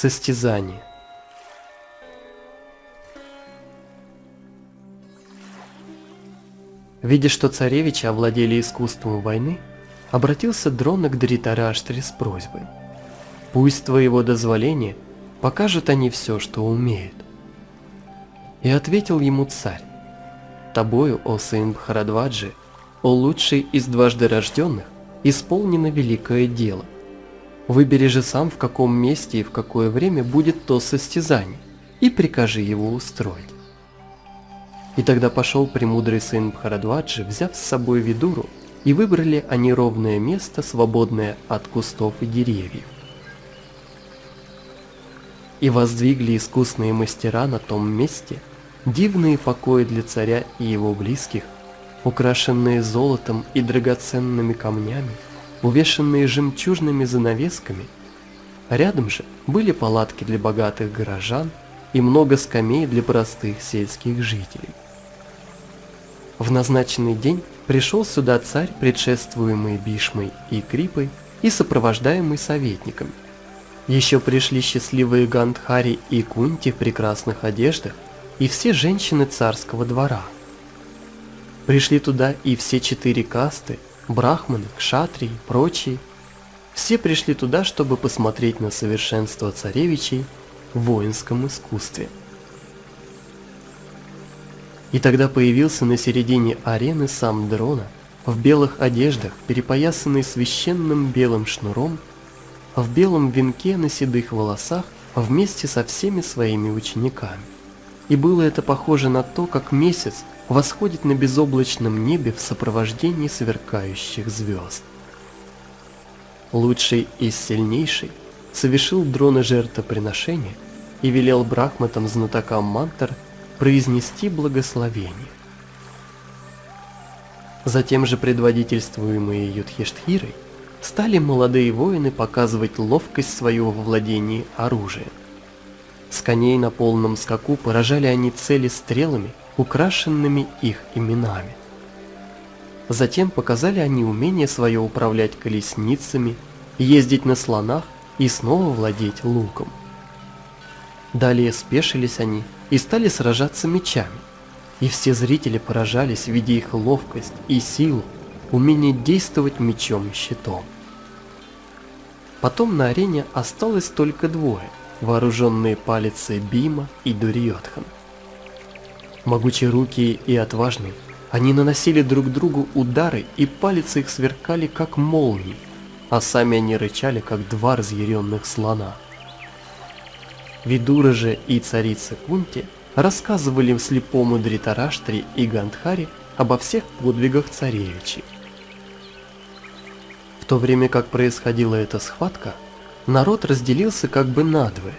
Состязание. Видя, что царевичи овладели искусством войны, обратился Дрона к Дритараштре с просьбой. «Пусть твоего дозволения покажут они все, что умеют». И ответил ему царь, «Тобою, о сын Бхарадваджи, о лучший из дважды рожденных, исполнено великое дело. Выбери же сам, в каком месте и в какое время будет то состязание, и прикажи его устроить». И тогда пошел премудрый сын Бхарадваджи, взяв с собой Видуру, и выбрали они ровное место, свободное от кустов и деревьев. И воздвигли искусные мастера на том месте дивные покои для царя и его близких, украшенные золотом и драгоценными камнями, увешанные жемчужными занавесками. Рядом же были палатки для богатых горожан и много скамей для простых сельских жителей. В назначенный день пришел сюда царь, предшествуемый Бишмой и Крипой и сопровождаемый советниками. Еще пришли счастливые Гандхари и Кунти в прекрасных одеждах и все женщины царского двора. Пришли туда и все четыре касты, брахманы, кшатрии, прочие. Все пришли туда, чтобы посмотреть на совершенство царевичей в воинском искусстве. И тогда появился на середине арены сам Дрона, в белых одеждах, перепоясанный священным белым шнуром, в белом венке на седых волосах, вместе со всеми своими учениками. И было это похоже на то, как месяц восходит на безоблачном небе в сопровождении сверкающих звезд. Лучший из сильнейший совершил дрона жертвоприношения и велел брахматам знатокам мантр – произнести благословение. Затем же предводительствуемые Юдхиштхирой стали молодые воины показывать ловкость свою во владении оружием. С коней на полном скаку поражали они цели стрелами, украшенными их именами. Затем показали они умение свое управлять колесницами, ездить на слонах и снова владеть луком. Далее спешились они и стали сражаться мечами. И все зрители поражались, видя их ловкость и силу, умение действовать мечом и щитом. Потом на арене осталось только двое, вооруженные палицей Бима и Дурьотхан. Могучие руки и отважные, они наносили друг другу удары, и палицы их сверкали, как молнии, а сами они рычали, как два разъяренных слона. Видура же и царица Кунти рассказывали слепому Дритараштре и Гандхаре обо всех подвигах царевичей. В то время как происходила эта схватка, народ разделился как бы надвое.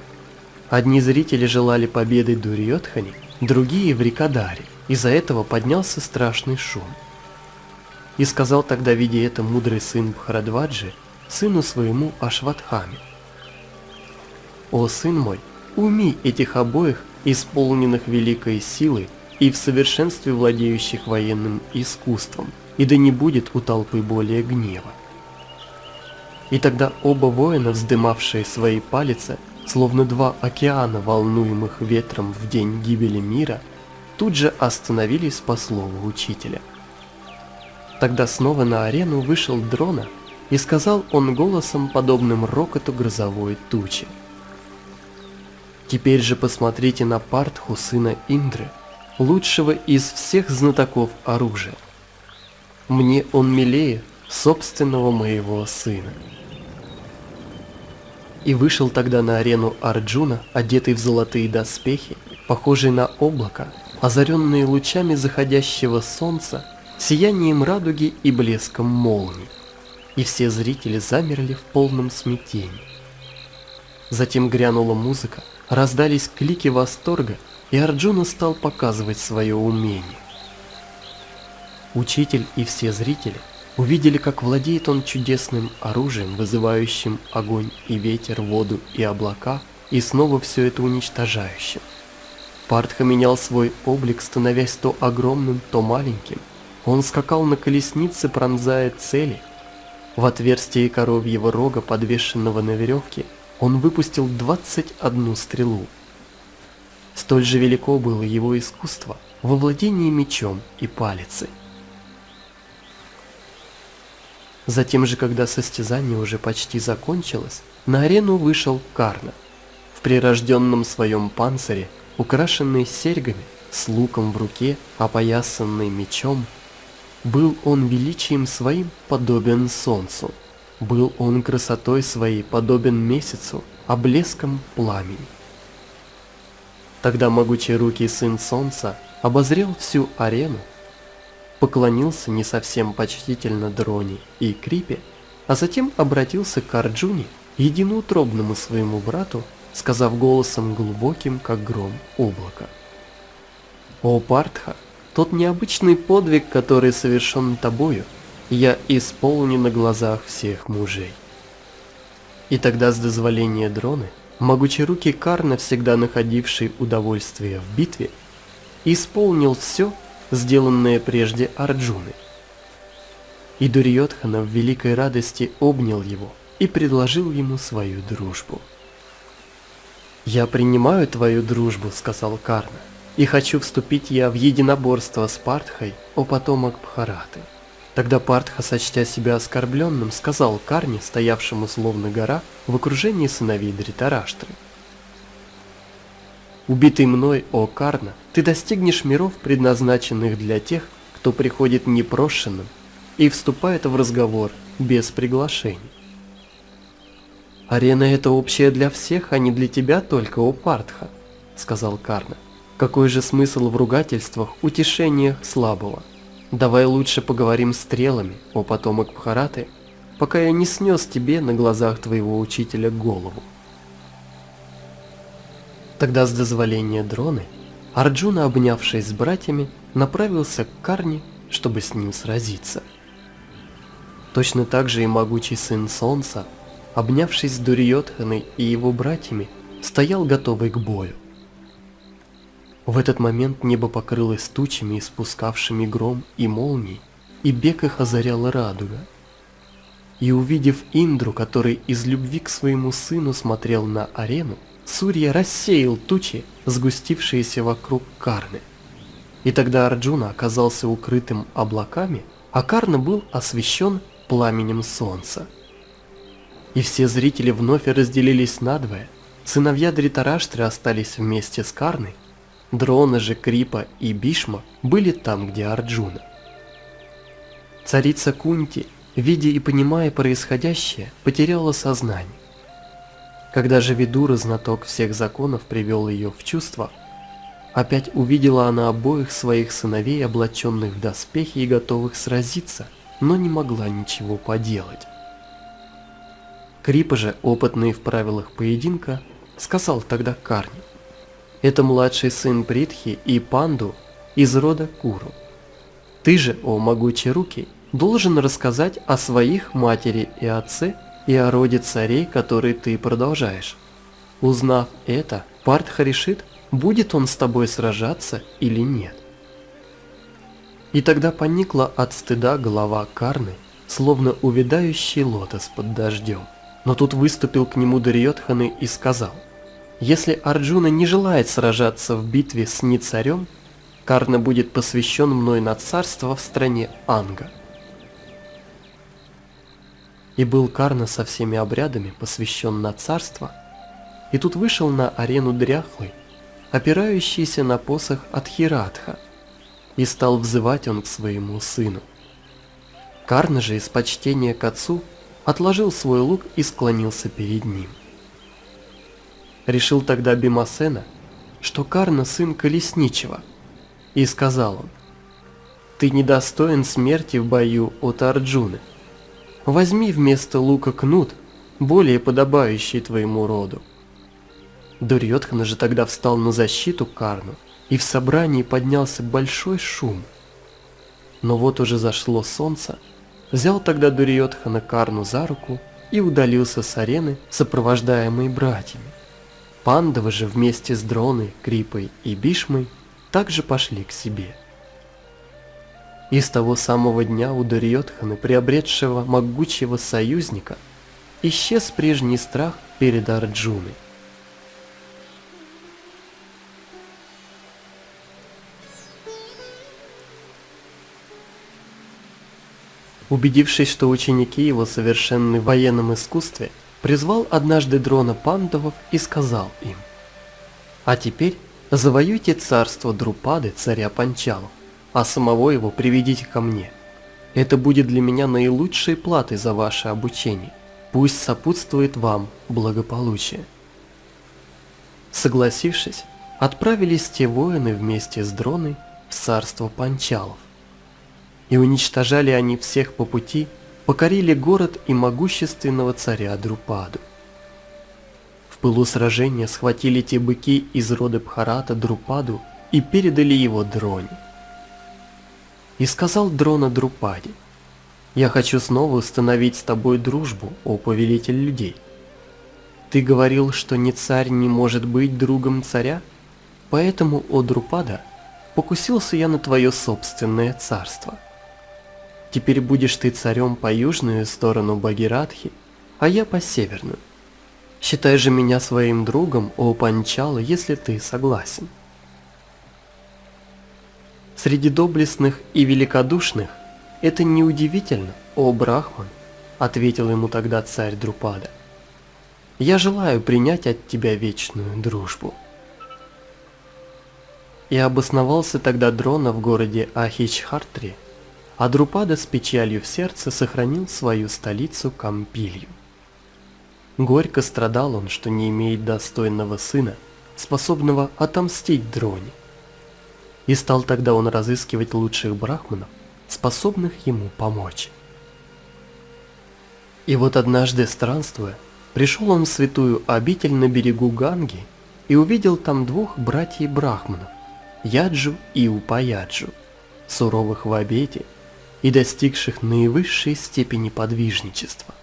Одни зрители желали победы Дурьотхани, другие в Рикадаре, из-за этого поднялся страшный шум. И сказал тогда, видя это, мудрый сын Бхарадваджи, сыну своему Ашватхаме. «О, сын мой, Уми этих обоих, исполненных великой силы и в совершенстве владеющих военным искусством, и да не будет у толпы более гнева. И тогда оба воина, вздымавшие свои палицы, словно два океана, волнуемых ветром в день гибели мира, тут же остановились по слову учителя. Тогда снова на арену вышел Дрона, и сказал он голосом, подобным рокоту грозовой тучи. Теперь же посмотрите на Партху, сына Индры, лучшего из всех знатоков оружия. Мне он милее собственного моего сына. И вышел тогда на арену Арджуна, одетый в золотые доспехи, похожий на облако, озаренные лучами заходящего солнца, сиянием радуги и блеском молний. И все зрители замерли в полном смятении. Затем грянула музыка, Раздались клики восторга, и Арджуна стал показывать свое умение. Учитель и все зрители увидели, как владеет он чудесным оружием, вызывающим огонь и ветер, воду и облака, и снова все это уничтожающим. Партха менял свой облик, становясь то огромным, то маленьким. Он скакал на колеснице, пронзая цели. В отверстие коровьего рога, подвешенного на веревке, он выпустил 21 стрелу. Столь же велико было его искусство во владении мечом и палицей. Затем же, когда состязание уже почти закончилось, на арену вышел Карна. В прирожденном своем панцире, украшенный серьгами, с луком в руке, опоясанный мечом, был он величием своим подобен солнцу, был он красотой своей подобен месяцу, а блеском пламени. Тогда могучий руки сын солнца обозрел всю арену, поклонился не совсем почтительно Дроне и Крипе, а затем обратился к Арджуне, единоутробному своему брату, сказав голосом глубоким, как гром облака. «О Партха, тот необычный подвиг, который совершен тобою, я исполню на глазах всех мужей». И тогда с дозволения дроны, могучие руки Карна, всегда находивший удовольствие в битве, исполнил все, сделанное прежде Арджуны. И Дурьотхана в великой радости обнял его и предложил ему свою дружбу. «Я принимаю твою дружбу», — сказал Карна, «и хочу вступить я в единоборство с Партхой, о потомок Бхараты». Тогда Партха, сочтя себя оскорбленным, сказал Карне, стоявшему словно гора, в окружении сыновей Дритараштры. «Убитый мной, о Карна, ты достигнешь миров, предназначенных для тех, кто приходит непрошенным и вступает в разговор без приглашений. «Арена — это общая для всех, а не для тебя только, о Партха», — сказал Карна. «Какой же смысл в ругательствах, утешениях слабого? Давай лучше поговорим стрелами, о потомок Бхараты, пока я не снес тебе на глазах твоего учителя голову». Тогда с дозволения дроны Арджуна, обнявшись с братьями, направился к Карне, чтобы с ним сразиться. Точно так же и могучий сын Солнца, обнявшись с Дурьотханой и его братьями, стоял готовый к бою. В этот момент небо покрылось тучами, испускавшими гром и молнии, и бег их озаряла радуга. И увидев Индру, который из любви к своему сыну смотрел на арену, Сурья рассеял тучи, сгустившиеся вокруг Карны. И тогда Арджуна оказался укрытым облаками, а Карна был освещен пламенем солнца. И все зрители вновь разделились надвое. Сыновья Дритараштры остались вместе с Карной, Дрона же Крипа и Бишма были там, где Арджуна. Царица Кунти, видя и понимая происходящее, потеряла сознание. Когда же Видура, знаток всех законов, привел ее в чувство, опять увидела она обоих своих сыновей, облаченных в доспехи и готовых сразиться, но не могла ничего поделать. Крипа же, опытный в правилах поединка, сказал тогда Карни, «Это младший сын Притхи и Панду из рода Куру. Ты же, о могучие руки, должен рассказать о своих матери и отце и о роде царей, который ты продолжаешь. Узнав это, Партха решит, будет он с тобой сражаться или нет. И тогда поникла от стыда голова Карны, словно увядающий лотос под дождем. Но тут выступил к нему Дарьотханы и сказал, «Если Арджуна не желает сражаться в битве с Ницарем, Карна будет посвящен мной на царство в стране Анга». И был Карна со всеми обрядами посвящен на царство, и тут вышел на арену дряхлый, опирающийся на посох от Хиратха, и стал взывать он к своему сыну. Карна же из почтения к отцу отложил свой лук и склонился перед ним. Решил тогда Бимасена, что Карна сын колесничего, и сказал он, «Ты недостоин смерти в бою от Арджуны, Возьми вместо лука кнут, более подобающий твоему роду. Дурьотхан же тогда встал на защиту Карну, и в собрании поднялся большой шум. Но вот уже зашло солнце, взял тогда Дурьотхана Карну за руку и удалился с арены, сопровождаемый братьями. Пандавы же вместе с Дроной, Крипой и Бишмой также пошли к себе. И с того самого дня у Дурьотхана, приобретшего могучего союзника, исчез прежний страх перед Арджуной. Убедившись, что ученики его совершенны в военном искусстве, призвал однажды дрона пандавов и сказал им, «А теперь завоюйте царство Друпады, царя Панчалов, а самого его приведите ко мне. Это будет для меня наилучшей платой за ваше обучение. Пусть сопутствует вам благополучие». Согласившись, отправились те воины вместе с дроной в царство Панчалов и уничтожали они всех по пути, покорили город и могущественного царя Друпаду. В пылу сражения схватили те быки из рода Бхарата Друпаду и передали его Дроне. И сказал Дрона Друпаде, «Я хочу снова установить с тобой дружбу, о повелитель людей. Ты говорил, что ни царь не может быть другом царя, поэтому, о Друпада, покусился я на твое собственное царство». Теперь будешь ты царем по южную сторону Багиратхи, а я по северную. Считай же меня своим другом, о Панчала, если ты согласен. Среди доблестных и великодушных это неудивительно, о Брахман, ответил ему тогда царь Друпада. Я желаю принять от тебя вечную дружбу. И обосновался тогда Дрона в городе Ахичхартри, а Друпада с печалью в сердце сохранил свою столицу Кампилью. Горько страдал он, что не имеет достойного сына, способного отомстить Дроне. И стал тогда он разыскивать лучших брахманов, способных ему помочь. И вот однажды странствуя, пришел он в святую обитель на берегу Ганги и увидел там двух братьев брахманов, Яджу и Упаяджу, суровых в обете и достигших наивысшей степени подвижничества.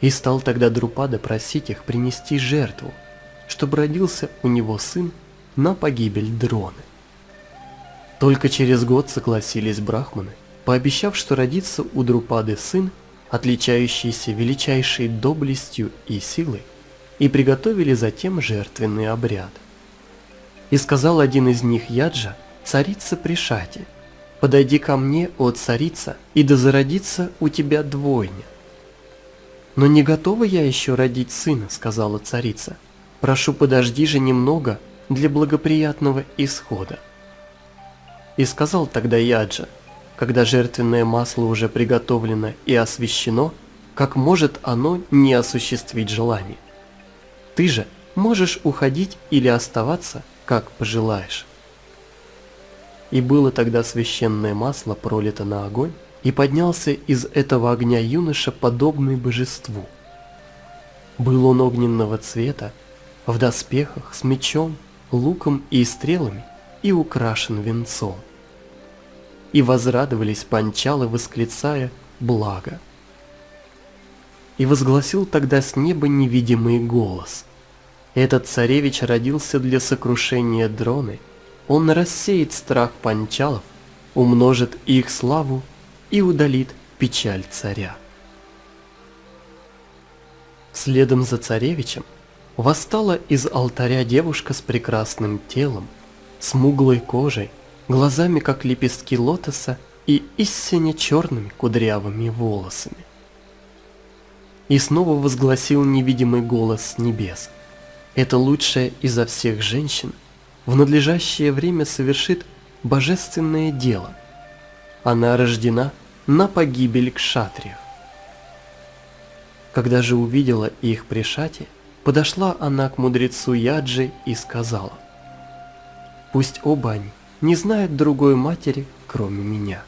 И стал тогда Друпада просить их принести жертву, чтобы родился у него сын на погибель дроны. Только через год согласились брахманы, пообещав, что родится у Друпады сын, отличающийся величайшей доблестью и силой, и приготовили затем жертвенный обряд. И сказал один из них Яджа, царица Пришати – Подойди ко мне, о царица, и да зародится у тебя двойня. Но не готова я еще родить сына, сказала царица. Прошу, подожди же немного для благоприятного исхода. И сказал тогда Яджа, когда жертвенное масло уже приготовлено и освящено, как может оно не осуществить желание? Ты же можешь уходить или оставаться, как пожелаешь. И было тогда священное масло пролито на огонь, и поднялся из этого огня юноша, подобный божеству. Был он огненного цвета, в доспехах, с мечом, луком и стрелами, и украшен венцом. И возрадовались панчалы, восклицая «Благо!». И возгласил тогда с неба невидимый голос. Этот царевич родился для сокрушения дроны – он рассеет страх панчалов, умножит их славу и удалит печаль царя. Следом за царевичем восстала из алтаря девушка с прекрасным телом, смуглой кожей, глазами как лепестки лотоса и истинно черными кудрявыми волосами. И снова возгласил невидимый голос небес. Это лучшая изо всех женщин – в надлежащее время совершит божественное дело. Она рождена на погибель кшатриев. Когда же увидела их при шате, подошла она к мудрецу Яджи и сказала, «Пусть оба они не знают другой матери, кроме меня».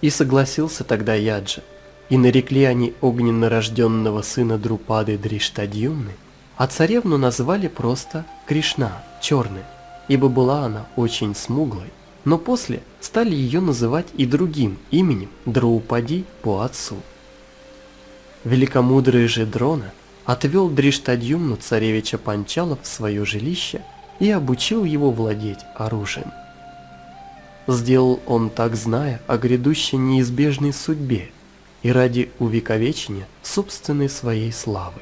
И согласился тогда Яджа, и нарекли они огненно рожденного сына Друпады Дриштадьюмны – а царевну назвали просто Кришна, черная, ибо была она очень смуглой, но после стали ее называть и другим именем Драупади по отцу. Великомудрый же Дрона отвел Дриштадьюмну царевича Панчала в свое жилище и обучил его владеть оружием. Сделал он так, зная о грядущей неизбежной судьбе, и ради увековечения собственной своей славы.